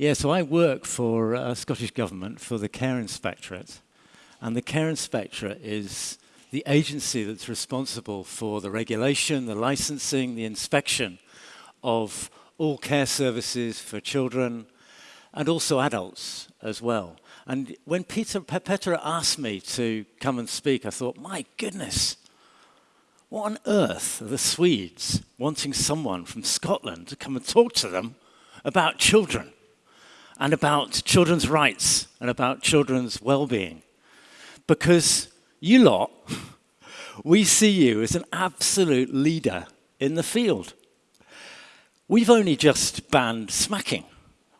Yeah, so I work for uh, Scottish Government for the Care Inspectorate. And the Care Inspectorate is the agency that's responsible for the regulation, the licensing, the inspection of all care services for children and also adults as well. And when Peter Petra asked me to come and speak, I thought, my goodness, what on earth are the Swedes wanting someone from Scotland to come and talk to them about children and about children's rights and about children's well-being? Because you lot, we see you as an absolute leader in the field. We've only just banned smacking.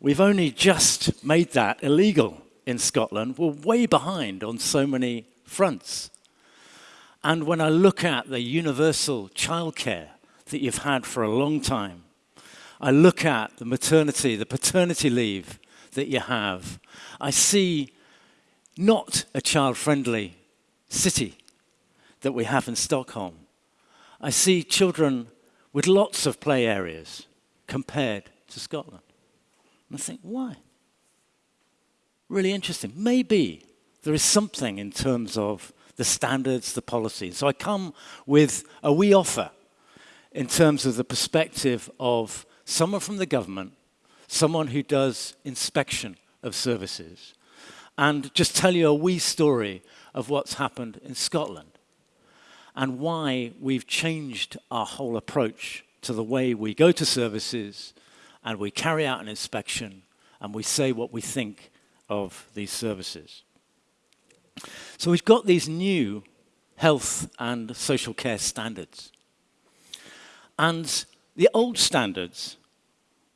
We've only just made that illegal in Scotland. We're way behind on so many fronts. And when I look at the universal childcare that you've had for a long time, I look at the maternity, the paternity leave that you have, I see not a child-friendly city that we have in Stockholm. I see children with lots of play areas compared to Scotland. And I think, why? Really interesting. Maybe there is something in terms of the standards, the policies. So I come with a wee offer in terms of the perspective of someone from the government, someone who does inspection of services, and just tell you a wee story of what's happened in Scotland and why we've changed our whole approach to the way we go to services and we carry out an inspection and we say what we think of these services. So we've got these new health and social care standards. And the old standards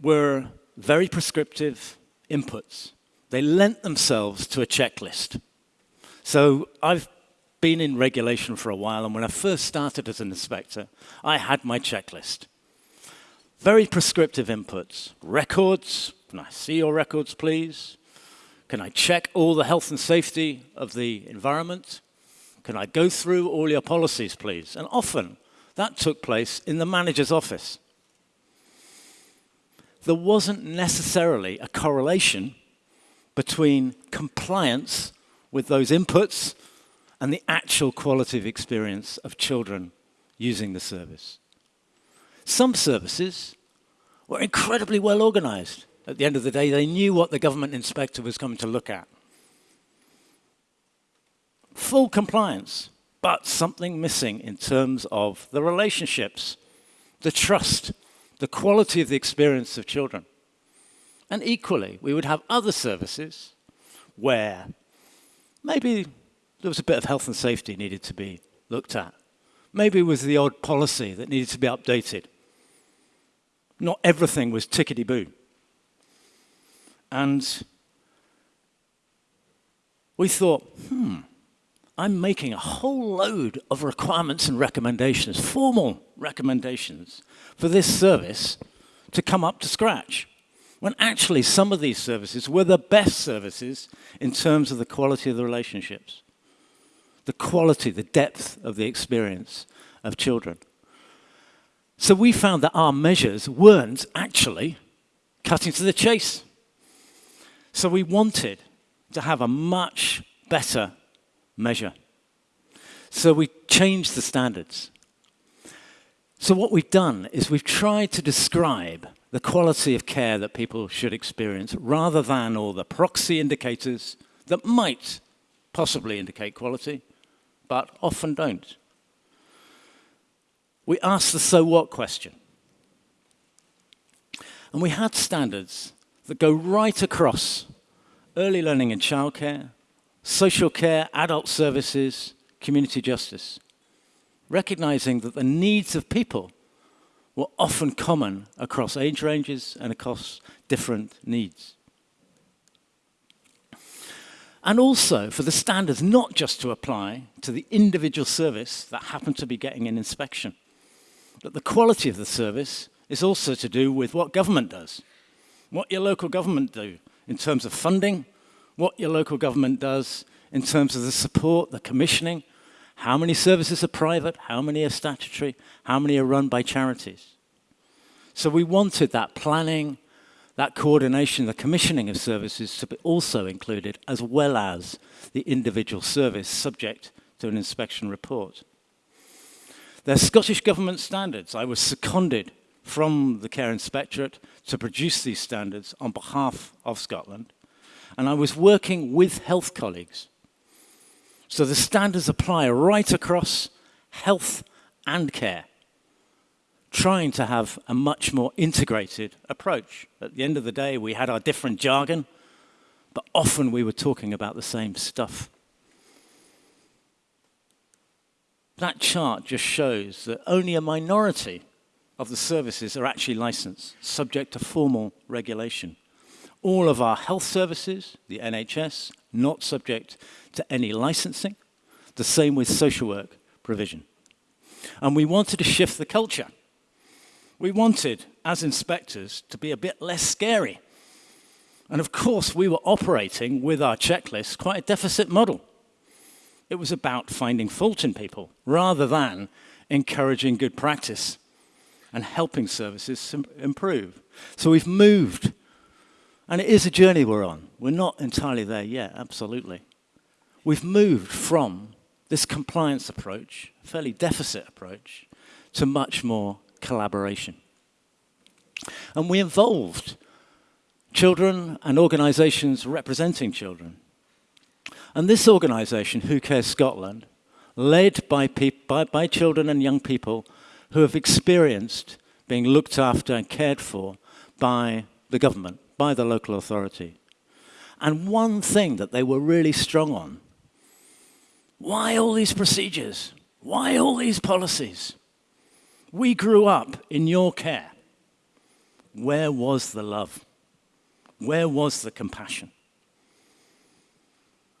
were very prescriptive inputs. They lent themselves to a checklist. So I've been in regulation for a while, and when I first started as an inspector, I had my checklist. Very prescriptive inputs. Records, can I see your records, please? Can I check all the health and safety of the environment? Can I go through all your policies, please? And often that took place in the manager's office. There wasn't necessarily a correlation between compliance with those inputs and the actual quality of experience of children using the service. Some services were incredibly well organized. At the end of the day, they knew what the government inspector was coming to look at. Full compliance, but something missing in terms of the relationships, the trust, the quality of the experience of children. And equally, we would have other services where maybe there was a bit of health and safety needed to be looked at. Maybe it was the odd policy that needed to be updated. Not everything was tickety-boo. And we thought, hmm, I'm making a whole load of requirements and recommendations, formal recommendations, for this service to come up to scratch. When actually some of these services were the best services in terms of the quality of the relationships, the quality, the depth of the experience of children. So we found that our measures weren't actually cutting to the chase. So we wanted to have a much better measure. So we changed the standards. So what we've done is we've tried to describe the quality of care that people should experience rather than all the proxy indicators that might possibly indicate quality, but often don't. We asked the so what question. And we had standards that go right across early learning and childcare, social care, adult services, community justice, recognizing that the needs of people were often common across age ranges and across different needs. And also for the standards not just to apply to the individual service that happened to be getting an inspection, but the quality of the service is also to do with what government does what your local government do in terms of funding, what your local government does in terms of the support, the commissioning, how many services are private, how many are statutory, how many are run by charities. So we wanted that planning, that coordination, the commissioning of services to be also included, as well as the individual service subject to an inspection report. They're Scottish Government standards. I was seconded from the Care Inspectorate to produce these standards on behalf of Scotland, and I was working with health colleagues. So the standards apply right across health and care, trying to have a much more integrated approach. At the end of the day, we had our different jargon, but often we were talking about the same stuff. That chart just shows that only a minority of the services are actually licensed, subject to formal regulation. All of our health services, the NHS, not subject to any licensing. The same with social work provision. And we wanted to shift the culture. We wanted, as inspectors, to be a bit less scary. And of course, we were operating with our checklist quite a deficit model. It was about finding fault in people rather than encouraging good practice and helping services improve. So we've moved, and it is a journey we're on. We're not entirely there yet, absolutely. We've moved from this compliance approach, fairly deficit approach, to much more collaboration. And we involved children and organisations representing children and this organisation, Who Cares Scotland, led by, by, by children and young people who have experienced being looked after and cared for by the government, by the local authority. And one thing that they were really strong on, why all these procedures? Why all these policies? We grew up in your care. Where was the love? Where was the compassion?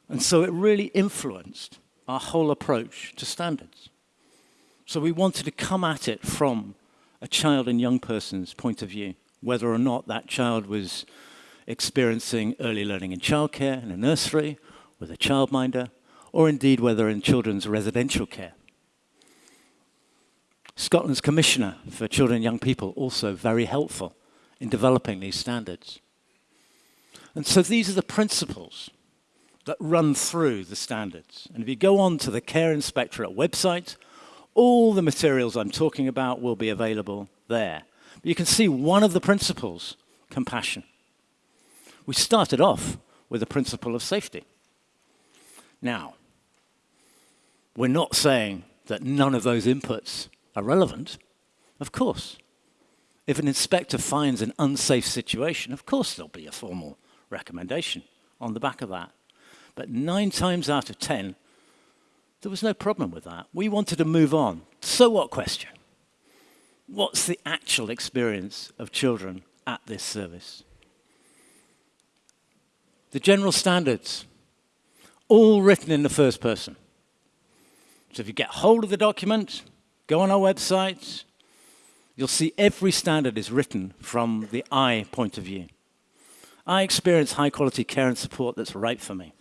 And so it really influenced our whole approach to standards. So we wanted to come at it from a child and young person's point of view, whether or not that child was experiencing early learning in childcare in a nursery, with a childminder, or indeed whether in children's residential care. Scotland's Commissioner for Children and Young People also very helpful in developing these standards. And so these are the principles that run through the standards. And if you go on to the Care Inspectorate website, all the materials I'm talking about will be available there. But you can see one of the principles, compassion. We started off with the principle of safety. Now, we're not saying that none of those inputs are relevant. Of course. If an inspector finds an unsafe situation, of course there'll be a formal recommendation on the back of that. But nine times out of ten, there was no problem with that. We wanted to move on. So what question? What's the actual experience of children at this service? The general standards, all written in the first person. So if you get hold of the document, go on our website, you'll see every standard is written from the I point of view. I experience high quality care and support that's right for me.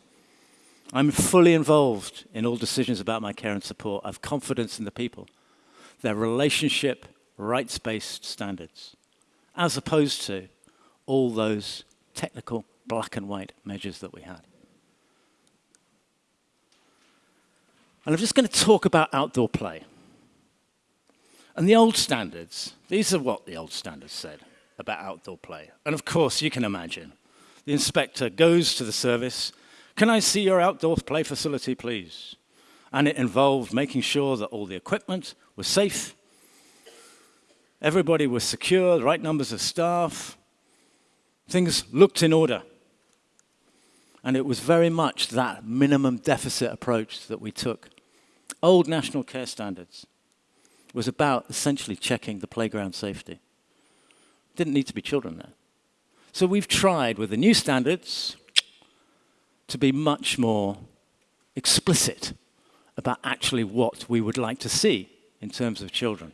I'm fully involved in all decisions about my care and support. I have confidence in the people, their relationship, rights-based standards, as opposed to all those technical black and white measures that we had. And I'm just going to talk about outdoor play. And the old standards, these are what the old standards said about outdoor play. And of course, you can imagine, the inspector goes to the service, can I see your outdoor play facility, please? And it involved making sure that all the equipment was safe, everybody was secure, the right numbers of staff, things looked in order. And it was very much that minimum deficit approach that we took. Old national care standards was about essentially checking the playground safety. Didn't need to be children there. So we've tried with the new standards, to be much more explicit about actually what we would like to see in terms of children.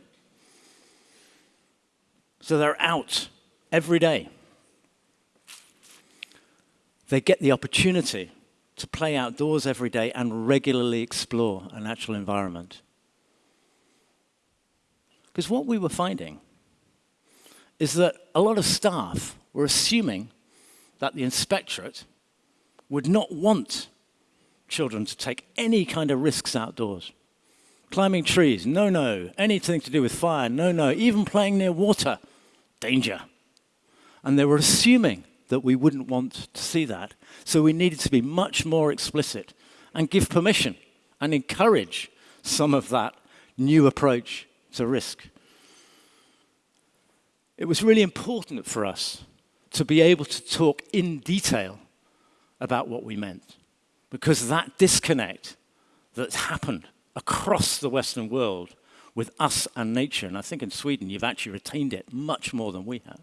So they're out every day. They get the opportunity to play outdoors every day and regularly explore a natural environment. Because what we were finding is that a lot of staff were assuming that the inspectorate would not want children to take any kind of risks outdoors. Climbing trees, no, no. Anything to do with fire, no, no. Even playing near water, danger. And they were assuming that we wouldn't want to see that. So we needed to be much more explicit and give permission and encourage some of that new approach to risk. It was really important for us to be able to talk in detail about what we meant because that disconnect that's happened across the Western world with us and nature, and I think in Sweden you've actually retained it much more than we have.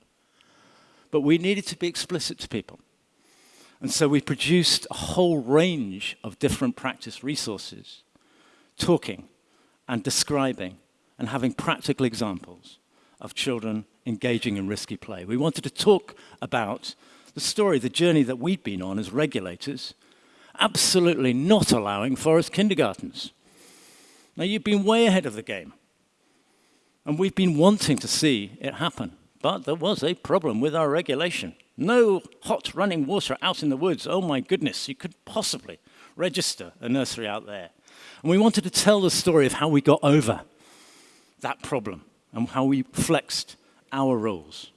But we needed to be explicit to people. And so we produced a whole range of different practice resources, talking and describing and having practical examples of children engaging in risky play. We wanted to talk about the story, the journey that we'd been on as regulators, absolutely not allowing forest kindergartens. Now, you've been way ahead of the game. And we've been wanting to see it happen. But there was a problem with our regulation. No hot running water out in the woods. Oh my goodness, you could possibly register a nursery out there. And we wanted to tell the story of how we got over that problem and how we flexed our rules.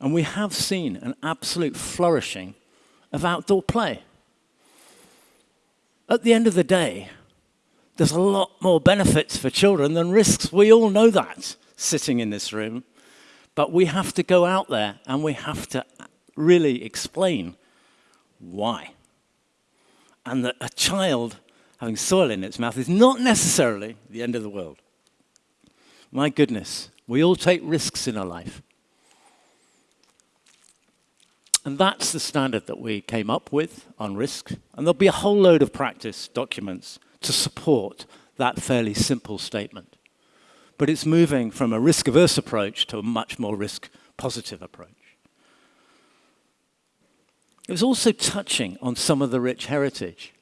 And we have seen an absolute flourishing of outdoor play. At the end of the day, there's a lot more benefits for children than risks. We all know that sitting in this room. But we have to go out there and we have to really explain why. And that a child having soil in its mouth is not necessarily the end of the world. My goodness, we all take risks in our life. And that's the standard that we came up with on risk. And there'll be a whole load of practice documents to support that fairly simple statement. But it's moving from a risk-averse approach to a much more risk-positive approach. It was also touching on some of the rich heritage.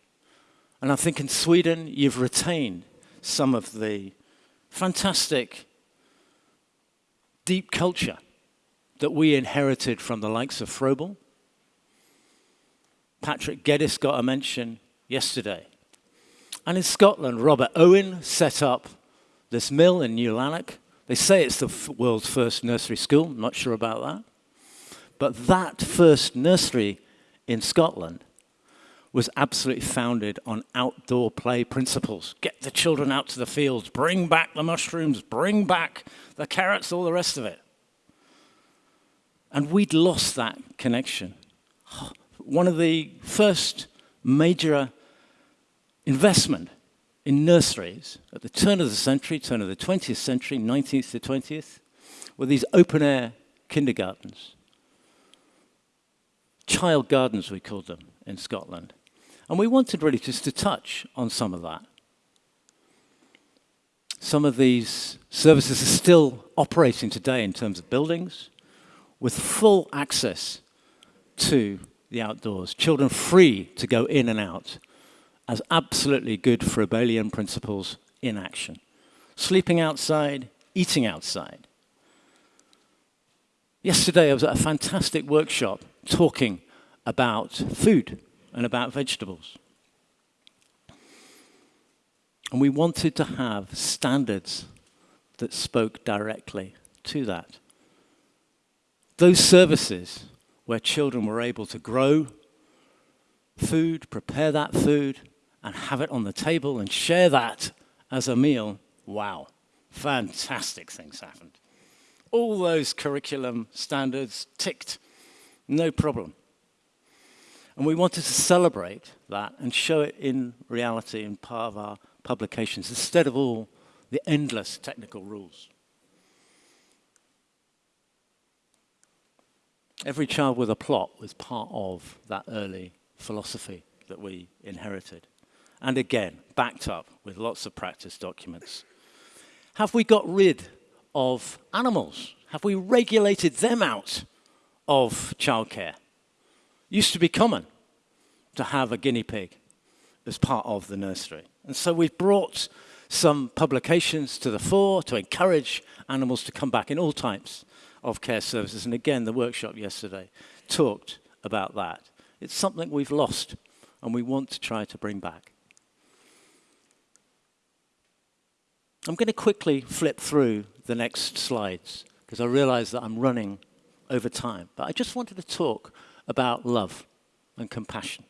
And I think in Sweden, you've retained some of the fantastic deep culture that we inherited from the likes of Froebel. Patrick Geddes got a mention yesterday. And in Scotland, Robert Owen set up this mill in New Lanark. They say it's the world's first nursery school. I'm not sure about that. But that first nursery in Scotland was absolutely founded on outdoor play principles. Get the children out to the fields, bring back the mushrooms, bring back the carrots, all the rest of it. And we'd lost that connection. One of the first major investment in nurseries at the turn of the century, turn of the 20th century, 19th to 20th, were these open-air kindergartens. Child gardens, we called them in Scotland. And we wanted really just to touch on some of that. Some of these services are still operating today in terms of buildings with full access to the outdoors, children free to go in and out as absolutely good Froebelian principles in action. Sleeping outside, eating outside. Yesterday I was at a fantastic workshop talking about food and about vegetables. And we wanted to have standards that spoke directly to that. Those services where children were able to grow food, prepare that food, and have it on the table and share that as a meal, wow, fantastic things happened. All those curriculum standards ticked, no problem. And we wanted to celebrate that and show it in reality in part of our publications instead of all the endless technical rules. Every child with a plot was part of that early philosophy that we inherited. And again, backed up with lots of practice documents. Have we got rid of animals? Have we regulated them out of childcare? used to be common to have a guinea pig as part of the nursery. And so we've brought some publications to the fore to encourage animals to come back in all types of care services. And again, the workshop yesterday talked about that. It's something we've lost and we want to try to bring back. I'm going to quickly flip through the next slides because I realize that I'm running over time. But I just wanted to talk about love and compassion.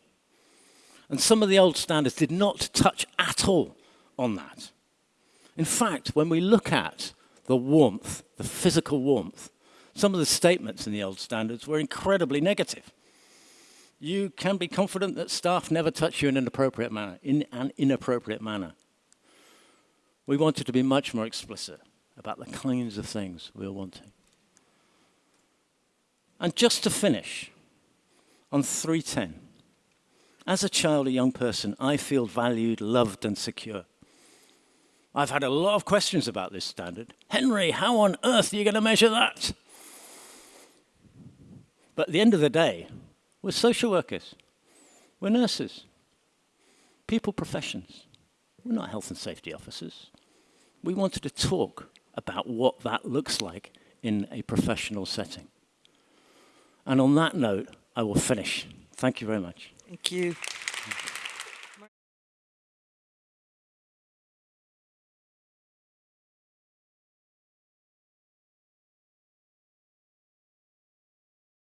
And some of the old standards did not touch at all on that. In fact, when we look at the warmth, the physical warmth, some of the statements in the old standards were incredibly negative. You can be confident that staff never touch you in an inappropriate manner, in an inappropriate manner. We wanted to be much more explicit about the kinds of things we were wanting. And just to finish, on 310, as a child, a young person, I feel valued, loved, and secure. I've had a lot of questions about this standard. Henry, how on earth are you going to measure that? But at the end of the day, we're social workers, we're nurses, people professions. We're not health and safety officers. We wanted to talk about what that looks like in a professional setting. And on that note, I will finish. Thank you very much. Thank you.